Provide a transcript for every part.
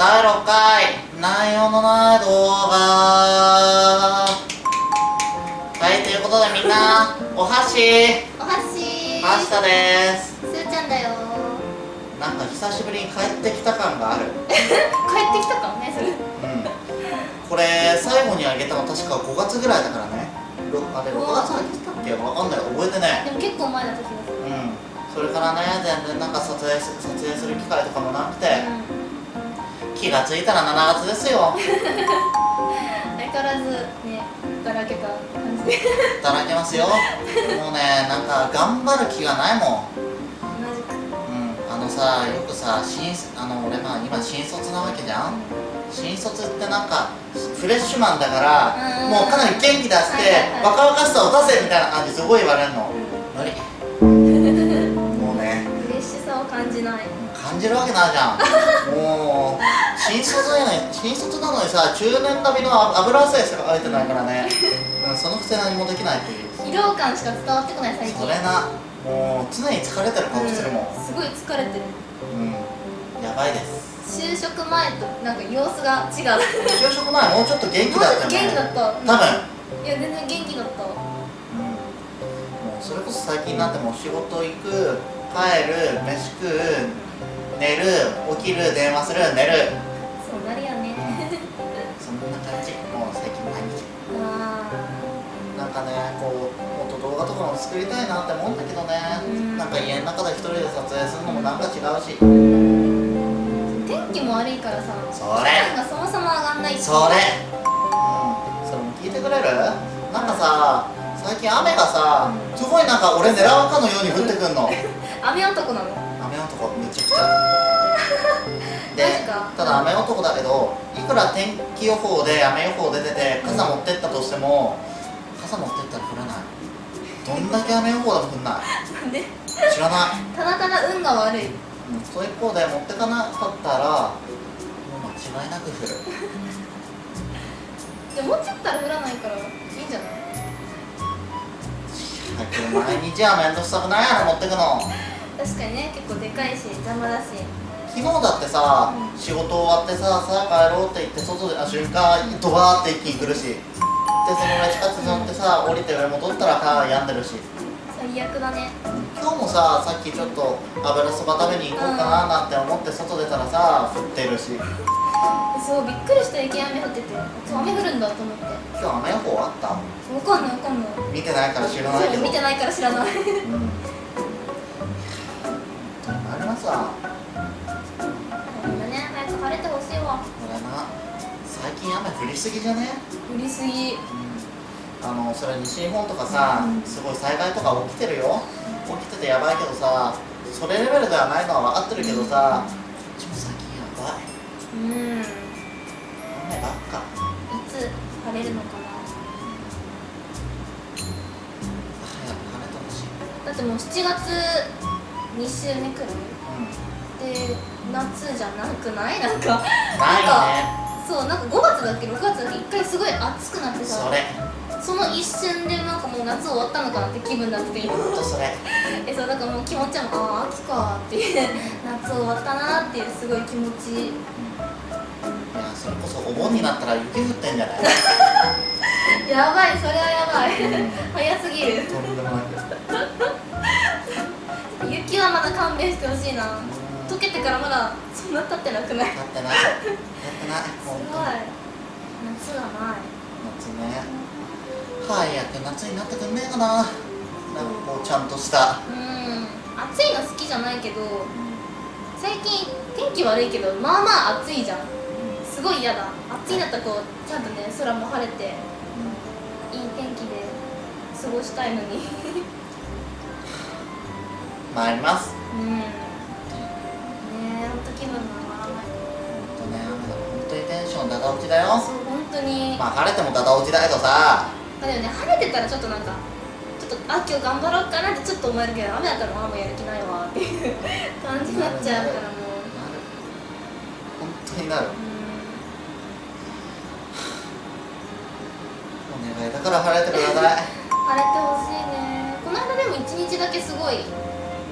第6回内容のない動画。はいということでみんなお箸。お箸。はしたです。すーちゃんだよ。なんか久しぶりに帰ってきた感がある。帰ってきたかもねそれ。うん。これ最後にあげたの確か5月ぐらいだからね。ろあれ6月だっけ？わかんない。覚えてねでも結構前だった気がする。うん。それからね全然なんか撮影す撮影する機会とかもなくて気がついたら7月ですよ。うん、相変わらずねだらけた感じで。だきますよ。もうねなんか頑張る気がないもん。同じく。うんあのさよくさ新あの俺まあ今新卒なわけじゃん？新卒ってなんかフレッシュマンだからうん。もうかなり元気出してはいはいはい。若々しさを出せみたいな感じすごい言われるの。無理。もうね。フレッシュさを感じない。感じるわけないじゃん。もう新卒なのに新卒なのにさ中年並みの油汗しかかいてないからね、うん、そのくせ何もできないっていう。疲労感しか伝わってこない最近。それな。もう常に疲れてる顔してるもん。うん。すごい疲れてる。うん。やばいです。就職前となんか様子が違う。就職前もうちょっと元気だったよね。元気だった。多分。いや全然元気だった。うん。もうそれこそ最近になってもう仕事行く帰る飯食う寝る起きる電話する寝るりたいなって思うんだけどね、うん。なんか家の中で一人で撮影するのもなんか違うし。ー天気も悪いからさそれ。がそもそも上がんない。それ。うん。それも聞いてくれる？なんかさ最近雨がさうんすごいなんか俺狙うかのように降ってくんの。雨男なの？雨男めちゃくちゃ。でただ雨男だけどいくら天気予報で雨予報で出て傘持ってったとしても傘持ってったら降らないどんだけ雨予報でも降んな。いなんで？知らない。ただただ運が悪い。うんその一方で持ってかなかったらもう間違いなく降る。でも持っちゃったら降らないからいいんじゃない？だけど毎日は面倒くさくないあれ持ってくの。確かにね結構でかいし邪魔だし。昨日だってさ、うん。仕事終わってささあ帰ろうって言って外であ瞬間ドバーって一気に来るしでその上地下鉄乗ってさ降りて上戻ったらさ病んでるし。最悪だね。今日もささっきちょっと油そば食べに行こうかななんて思って外出たらさ降ってるし。そうびっくりした雪雨降ってて。雨降るんだと思って。今日雨予報あった？わかんないわかんない。見てないから知らないけど。見てないから知らない。うん。本当に参りますわ。みんなね。早く晴れてほしいわ。これな最近雨降りすぎじゃね？降りすぎ。あのそれ西日本とかさ、うん。すごい災害とか起きてるよ。起きててやばいけどさそれレベルではないのは分かってるけどさ、こっちも最近やばい。うん。い雨ばっか。つ晴れるのかな？早く晴れてほしい。だってもう7月2週目くらい？うん。で夏じゃなくない？なんか。ないねそうなんか5月だっけ？6月だっけ一回すごい暑くなってさ。それ。その一瞬でなんかもう夏終わったのかなって気分になってて。今ほんとそれ。えそうだからもう気持ちはああ秋かっていう。夏終わったなっていうすごい気持ち。いやそれこそお盆になったら雪降ってんじゃない？やばいそれはやばい。うん。早すぎる。とんでもなく雪はまだ勘弁してほしいな。うん溶けてからまだそんな経ってなくない？立ってな。い立ってな。いすごい。夏がない。夏ね。早く夏になってくんねえかな。なんかこうちゃんとした。うん。暑いの好きじゃないけど最近天気悪いけどまあまあ暑いじゃん。すごい嫌だ。暑いんだったらこうちゃんとね空も晴れていい天気で過ごしたいのに。参ります。うん気分が上がらないほんとね雨だ。本当にテンションだだ落ちだよ。そう本当に、まあ晴れてもだだ落ちだけどさ。まあでもね晴れてたらちょっとなんかちょっとあ今日頑張ろうかなってちょっと思えるけど雨だったらあもうやる気ないわっていう感じになっちゃうからもう。なる本当になるうんお願いだから晴れてください。晴れてほしいね。この間でも一日だけすごい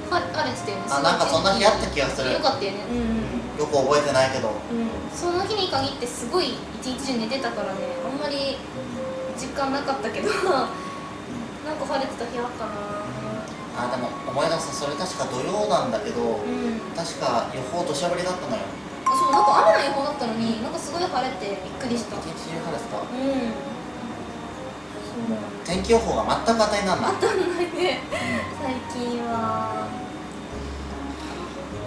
は晴れてたよねあなんかそんな日あった気がする。よかったよね。うんうん。よく覚えてないけど。うん。その日に限ってすごい一日中寝てたからね。あんまり実感なかったけど。なんか晴れてた日あったな。あでも思い出すそれ確か土曜なんだけどうん。確か予報土砂降りだったのよ。そうなんか雨の予報だったのになんかすごい晴れてびっくりした。一日中晴れてた。うん天気予報が全く当たりなんない。当たんないね。最近は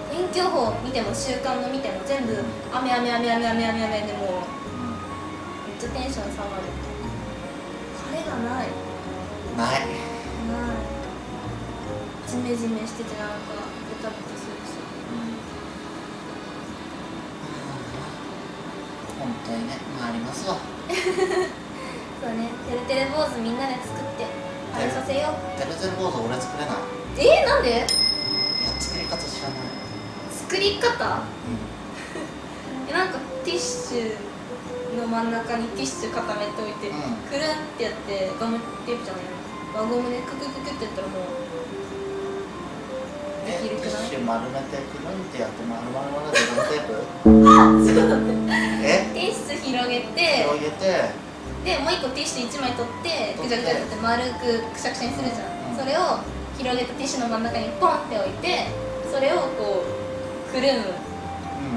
天気予報見ても週間の見ても全部雨雨雨雨雨雨雨でもうめっちゃテンション下がる。晴れがない。ない。ない。ジメジメしててなんかベタベタするし。本当にねまあありますわ そうね。てるてる坊主みんなで作ってあれさせよう。てるてる坊主俺作れない。えー、なんで？いや作り方知らない。作り方？えなんかティッシュの真ん中にティッシュ固めておいて、うん。くるんってやってガムテープじゃない輪ゴムでククククってやったらもうえできるくない？ティッシュ丸めてくるんってやって丸々丸でゴムテープ？え？ティッシュ広げて広げてでもう一個ティッシュ1枚取ってぐちゃぐちゃって丸くくしゃくしゃにするじゃん、うん。それを広げたティッシュの真ん中にポンって置いてそれをこうくるむ。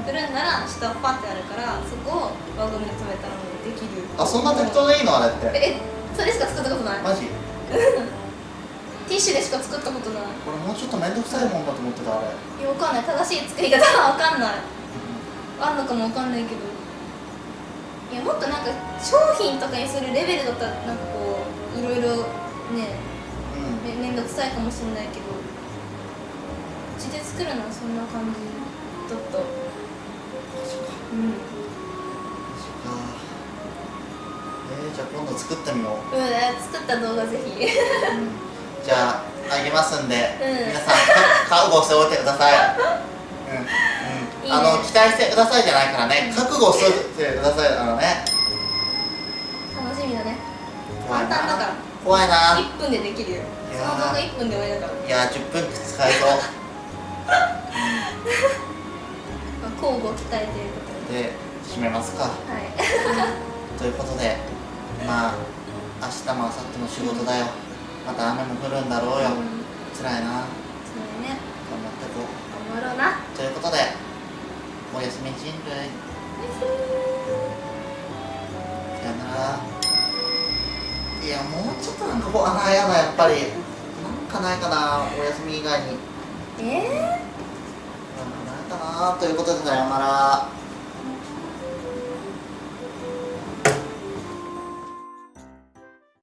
うん。くるんだら下パンってあるからそこを輪ゴムで留めたらもうできる。あそんな適当でいいのあれって。えそれしか作ったことない。マジ？ティッシュでしか作ったことない。これもうちょっと面倒くさいもんだと思ってたあれ。いやわかんない。正しい作り方はわかんない。あんのかもわかんないけどいやもっとなんか商品とかにするレベルだったらなんかこういろいろねうん。めめんどくさいかもしれないけどうちで作るのはそんな感じだった。うん。えー、じゃあ今度作ってみよう、うん作った動画ぜひ。じゃああげますんで、うん。皆さんか覚悟しておいてくださいあの期待してくださいじゃないからね。覚悟してくださいあのね。楽しみだね。簡単だから。怖いな。1分でできるよ。その動画1分で終わりだから。いやー10分使えそう。まあ交互期待ということで。で締めますか。はい。ということでまあ明日も明後日も仕事だよ。また雨も降るんだろうよ、うん。辛いな。頑張そうねってこう。頑張ろうな。ということでおやすみ人類さよならいやもうちょっとなんかこうあやだやっぱりなんかないかなお休み以外に。えー？なんかないかなということでさよなら